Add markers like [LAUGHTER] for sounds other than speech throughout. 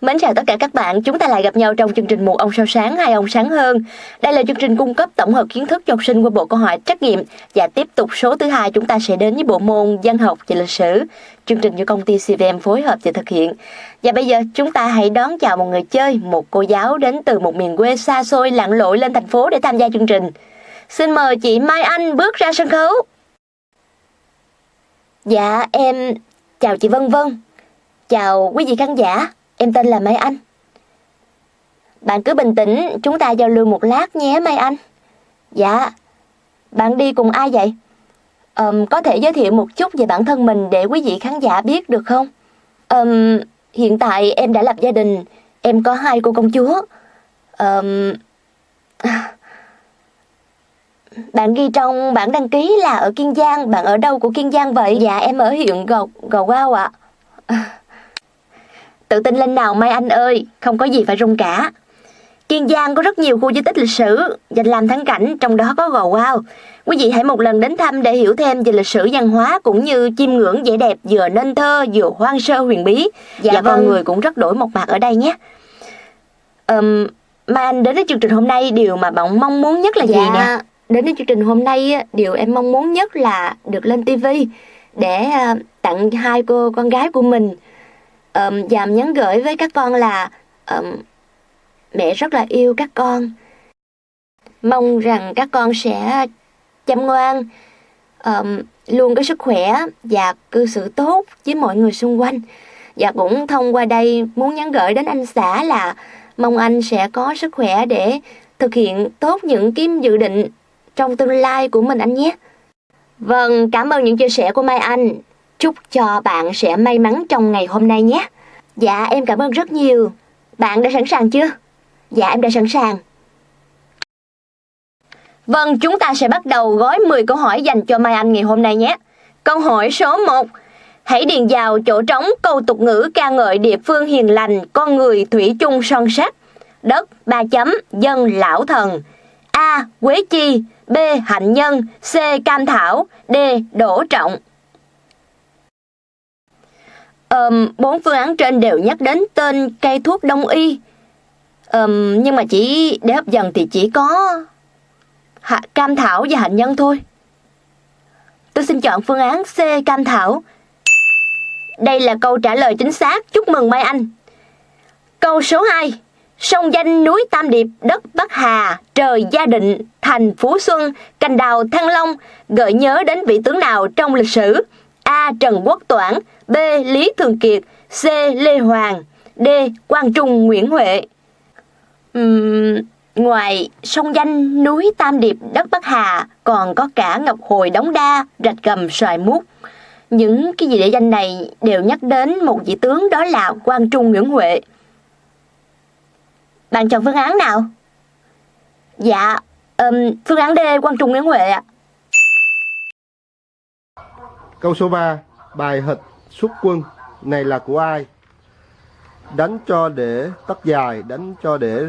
Mến chào tất cả các bạn, chúng ta lại gặp nhau trong chương trình Một ông sao sáng, hai ông sáng hơn. Đây là chương trình cung cấp tổng hợp kiến thức cho học sinh qua bộ câu hỏi trắc nghiệm và tiếp tục số thứ hai chúng ta sẽ đến với bộ môn văn học và lịch sử. Chương trình do công ty CVM phối hợp và thực hiện. Và bây giờ chúng ta hãy đón chào một người chơi, một cô giáo đến từ một miền quê xa xôi lặn lội lên thành phố để tham gia chương trình. Xin mời chị Mai Anh bước ra sân khấu. Dạ em chào chị Vân Vân. Chào quý vị khán giả. Em tên là Mai Anh. Bạn cứ bình tĩnh, chúng ta giao lưu một lát nhé Mai Anh. Dạ. Bạn đi cùng ai vậy? Um, có thể giới thiệu một chút về bản thân mình để quý vị khán giả biết được không? Um, hiện tại em đã lập gia đình, em có hai cô công chúa. Um, [SIGHS] bạn ghi trong bản đăng ký là ở Kiên Giang, bạn ở đâu của Kiên Giang vậy? Dạ em ở huyện Gò, Gò Quao ạ. À. Tự tin lên nào Mai Anh ơi, không có gì phải run cả. Kiên Giang có rất nhiều khu di tích lịch sử dành làm thắng cảnh, trong đó có Gò Wow. Quý vị hãy một lần đến thăm để hiểu thêm về lịch sử văn hóa cũng như chiêm ngưỡng vẻ đẹp vừa nên thơ vừa hoang sơ huyền bí. Dạ và vâng. con người cũng rất đổi một mặt ở đây nhé. Um, Mai Anh đến với chương trình hôm nay điều mà bạn mong muốn nhất là dạ, gì nè? Đến với chương trình hôm nay điều em mong muốn nhất là được lên TV để uh, tặng hai cô con gái của mình um, Dàm nhắn gửi với các con là um, mẹ rất là yêu các con. Mong rằng các con sẽ chăm ngoan, um, luôn có sức khỏe và cư xử tốt với mọi người xung quanh. Và cũng thông qua đây muốn nhắn gửi đến anh xã là mong anh sẽ có sức khỏe để thực hiện tốt những cái dự định trong tương lai của mình anh nhé. Vâng, cảm ơn những chia sẻ của Mai Anh. Chúc cho bạn sẽ may mắn trong ngày hôm nay nhé. Dạ, em cảm ơn rất nhiều. Bạn đã sẵn sàng chưa? Dạ, em đã sẵn sàng. Vâng, chúng ta sẽ bắt đầu gói 10 câu hỏi dành cho Mai Anh ngày hôm nay nhé. Câu hỏi số 1. Hãy điền vào chỗ trống câu tục ngữ ca ngợi địa phương hiền lành, con người thủy chung son sắt. Đất, ba chấm, dân lão thần. A. Quế chi B. Hạnh nhân C. Cam thảo D. Đỗ trọng um, bốn phương án trên đều nhắc đến tên cây thuốc đông y. Um, nhưng mà chỉ để hấp dẫn thì chỉ có hạ, cam thảo và hạnh nhân thôi. Tôi xin chọn phương án C cam thảo. Đây là câu trả lời chính xác. Chúc mừng Mai Anh. Câu số 2 Sông danh núi Tam Điệp, đất Bắc Hà, trời Gia Định, thành Phú Xuân, cành đào Thăng Long, gợi nhớ đến vị tướng nào trong lịch sử? A. Trần Quốc Toản B. Lý Thường Kiệt C. Lê Hoàng D. Quang Trung Nguyễn Huệ uhm, Ngoài sông danh núi Tam Điệp đất Bắc Hà còn có cả Ngọc Hồi Đống Đa, Rạch Gầm Xoài Mút. Những cái gì địa danh này đều nhắc đến một vị tướng đó là Quang Trung Nguyễn Huệ. Bạn chọn phương án nào? Dạ, um, phương án D Quang Trung Nguyễn Huệ ạ. Câu số 3, bài hịch xuất quân này là của ai? Đánh cho để tóc dài, đánh cho để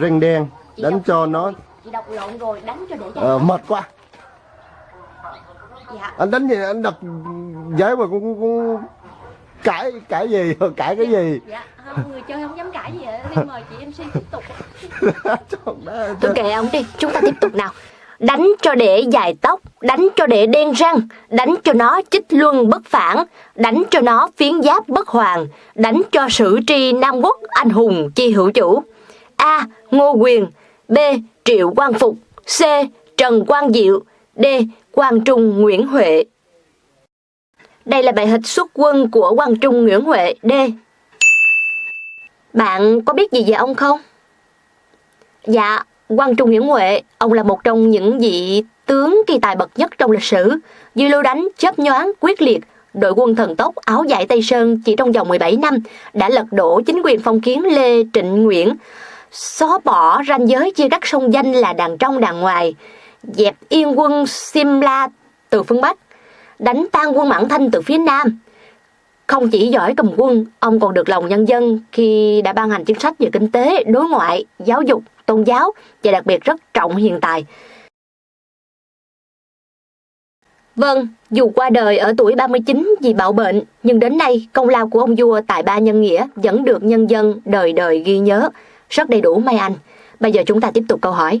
răng đen, chị đánh cho nó Chị đọc lộn rồi, đánh cho để ờ, mệt quá. Dạ. Anh đánh gì? Anh đọc giấy mà cũng, cũng cãi cãi gì? [LAUGHS] Cãi cái gì? dạ không người chơi không dám cãi gì vậy đi mời chị mc tiếp tục. [LAUGHS] Tôi kệ ông đi chúng ta tiếp tục nào đánh cho để dài tóc đánh cho để đen răng đánh cho nó chích luân bất phản đánh cho nó phiến giáp bất hoàng đánh cho sử tri nam quốc anh hùng chi hữu chủ. A. Ngô quyền b. Triệu quang phục c. Trần quang diệu d. Quang trung nguyễn huệ. Đây là bài hịch xuất quân của Quang Trung Nguyễn Huệ D. Bạn có biết gì về ông không? Dạ, Quang Trung Nguyễn Huệ, ông là một trong những vị tướng kỳ tài bậc nhất trong lịch sử, dư lưu đánh, chớp nhoáng, quyết liệt, đội quân thần tốc áo dài Tây Sơn chỉ trong vòng 17 năm đã lật đổ chính quyền phong kiến Lê Trịnh Nguyễn, xóa bỏ ranh giới chia cắt sông danh là đàn trong đàn ngoài, dẹp yên quân Simla từ phương Bắc, đánh tan quân Mãn Thanh từ phía Nam. Không chỉ giỏi cầm quân, ông còn được lòng nhân dân khi đã ban hành chính sách về kinh tế, đối ngoại, giáo dục, tôn giáo và đặc biệt rất trọng hiện tài. Vâng, dù qua đời ở tuổi 39 vì bạo bệnh, nhưng đến nay công lao của ông vua tại Ba Nhân Nghĩa vẫn được nhân dân đời đời ghi nhớ. Rất đầy đủ Mai Anh. Bây giờ chúng ta tiếp tục câu hỏi.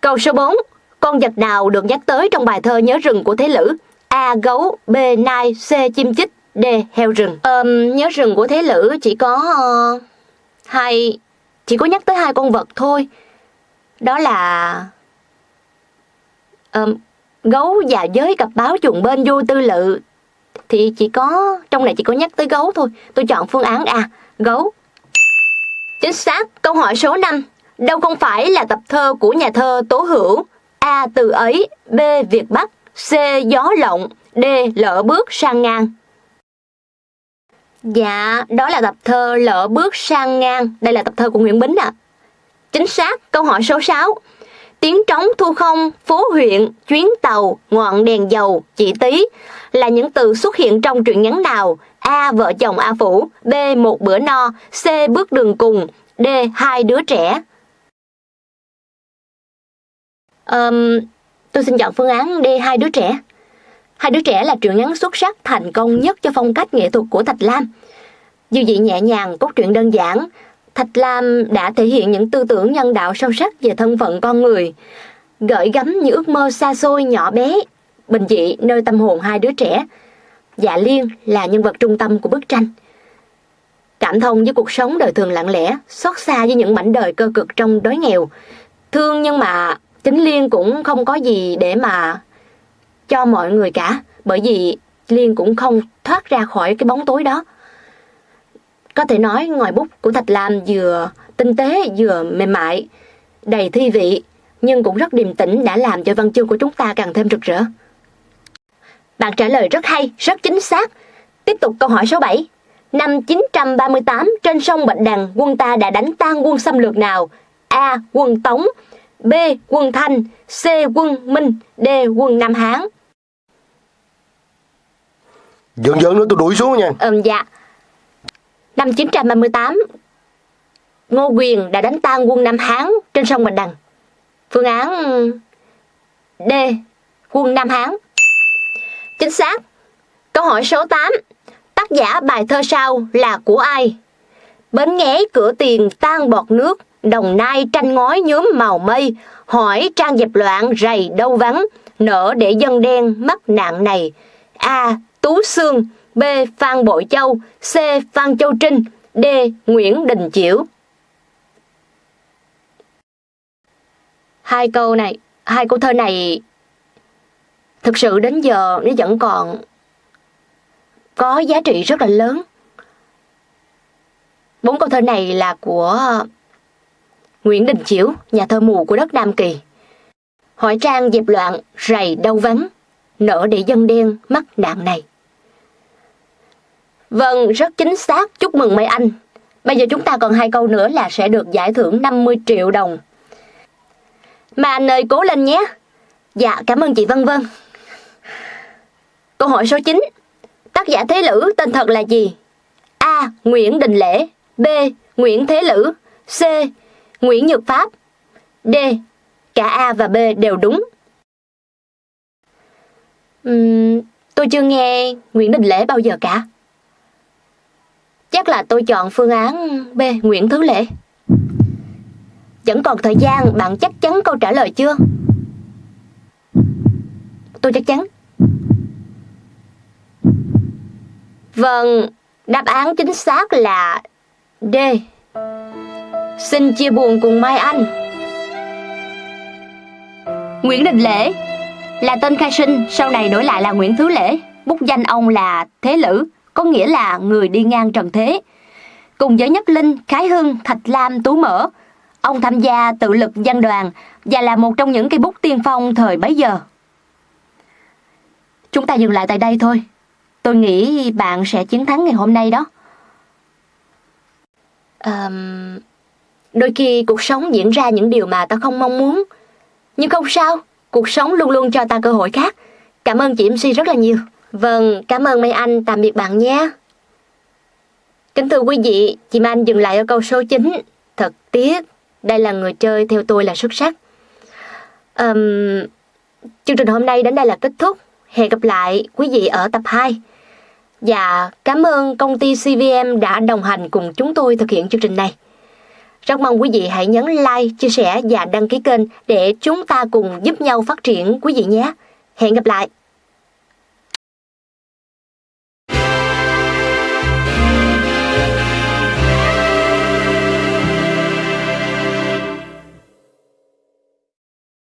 Câu số 4. Con vật nào được nhắc tới trong bài thơ Nhớ rừng của Thế Lữ? A. Gấu B. Nai C. Chim chích D. Heo rừng um, Nhớ rừng của Thế Lữ chỉ có uh, hai Chỉ có nhắc tới hai con vật thôi Đó là um, Gấu và giới cặp báo chuồng bên vô tư lự Thì chỉ có Trong này chỉ có nhắc tới gấu thôi Tôi chọn phương án A. Gấu Chính xác, câu hỏi số 5 Đâu không phải là tập thơ của nhà thơ Tố Hữu A. Từ ấy B. Việt Bắc C. Gió lộng D. Lỡ bước sang ngang Dạ, đó là tập thơ Lỡ bước sang ngang Đây là tập thơ của Nguyễn Bính ạ à. Chính xác, câu hỏi số 6 Tiếng trống thu không, phố huyện, chuyến tàu, ngọn đèn dầu, chỉ tí là những từ xuất hiện trong truyện ngắn nào? A. Vợ chồng A Phủ B. Một bữa no C. Bước đường cùng D. Hai đứa trẻ um, Tôi xin chọn phương án D. Hai đứa trẻ Hai đứa trẻ là truyện ngắn xuất sắc thành công nhất cho phong cách nghệ thuật của Thạch Lam. Dư vị nhẹ nhàng, cốt truyện đơn giản, Thạch Lam đã thể hiện những tư tưởng nhân đạo sâu sắc về thân phận con người, gợi gắm những ước mơ xa xôi nhỏ bé, bình dị nơi tâm hồn hai đứa trẻ. Dạ Liên là nhân vật trung tâm của bức tranh. Cảm thông với cuộc sống đời thường lặng lẽ, xót xa với những mảnh đời cơ cực trong đói nghèo. Thương nhưng mà chính Liên cũng không có gì để mà cho mọi người cả, bởi vì Liên cũng không thoát ra khỏi cái bóng tối đó. Có thể nói ngòi bút của Thạch Lam vừa tinh tế vừa mềm mại, đầy thi vị, nhưng cũng rất điềm tĩnh đã làm cho văn chương của chúng ta càng thêm rực rỡ. Bạn trả lời rất hay, rất chính xác. Tiếp tục câu hỏi số 7. Năm 938, trên sông Bạch Đằng, quân ta đã đánh tan quân xâm lược nào? A. Quân Tống B. Quân Thanh C. Quân Minh D. Quân Nam Hán Dần dần nữa tôi đuổi xuống nha. Ừm dạ. Năm 938, Ngô Quyền đã đánh tan quân Nam Hán trên sông Bạch Đằng. Phương án D. Quân Nam Hán. Chính xác. Câu hỏi số 8. Tác giả bài thơ sau là của ai? Bến nghé cửa tiền tan bọt nước, đồng nai tranh ngói nhuốm màu mây, hỏi trang dẹp loạn rầy đâu vắng, nở để dân đen mắc nạn này. A. Tú Sương, B. Phan Bội Châu, C. Phan Châu Trinh, D. Nguyễn Đình Chiểu. Hai câu này, hai câu thơ này thực sự đến giờ nó vẫn còn có giá trị rất là lớn. Bốn câu thơ này là của Nguyễn Đình Chiểu, nhà thơ mù của đất Nam Kỳ. Hỏi trang dẹp loạn, rầy đau vắng, nở để dân đen mắc nạn này. Vâng, rất chính xác, chúc mừng mấy anh. Bây giờ chúng ta còn hai câu nữa là sẽ được giải thưởng 50 triệu đồng. Mà anh ơi, cố lên nhé. Dạ, cảm ơn chị Vân Vân. Câu hỏi số 9. Tác giả Thế Lữ tên thật là gì? A. Nguyễn Đình Lễ B. Nguyễn Thế Lữ C. Nguyễn Nhược Pháp D. Cả A và B đều đúng. Uhm, tôi chưa nghe Nguyễn Đình Lễ bao giờ cả. Chắc là tôi chọn phương án B. Nguyễn Thứ Lễ. Vẫn còn thời gian, bạn chắc chắn câu trả lời chưa? Tôi chắc chắn. Vâng, đáp án chính xác là D. Xin chia buồn cùng Mai Anh. Nguyễn Đình Lễ là tên khai sinh, sau này đổi lại là Nguyễn Thứ Lễ. Bút danh ông là Thế Lữ, có nghĩa là người đi ngang trần thế. Cùng với Nhất Linh, Khái Hưng, Thạch Lam, Tú Mỡ, ông tham gia tự lực văn đoàn và là một trong những cây bút tiên phong thời bấy giờ. Chúng ta dừng lại tại đây thôi. Tôi nghĩ bạn sẽ chiến thắng ngày hôm nay đó. À, đôi khi cuộc sống diễn ra những điều mà ta không mong muốn. Nhưng không sao, cuộc sống luôn luôn cho ta cơ hội khác. Cảm ơn chị MC rất là nhiều. Vâng, cảm ơn mấy anh, tạm biệt bạn nhé. Kính thưa quý vị, chị Mai Anh dừng lại ở câu số 9. Thật tiếc, đây là người chơi theo tôi là xuất sắc. Um, chương trình hôm nay đến đây là kết thúc. Hẹn gặp lại quý vị ở tập 2. Và cảm ơn công ty CVM đã đồng hành cùng chúng tôi thực hiện chương trình này. Rất mong quý vị hãy nhấn like, chia sẻ và đăng ký kênh để chúng ta cùng giúp nhau phát triển quý vị nhé. Hẹn gặp lại!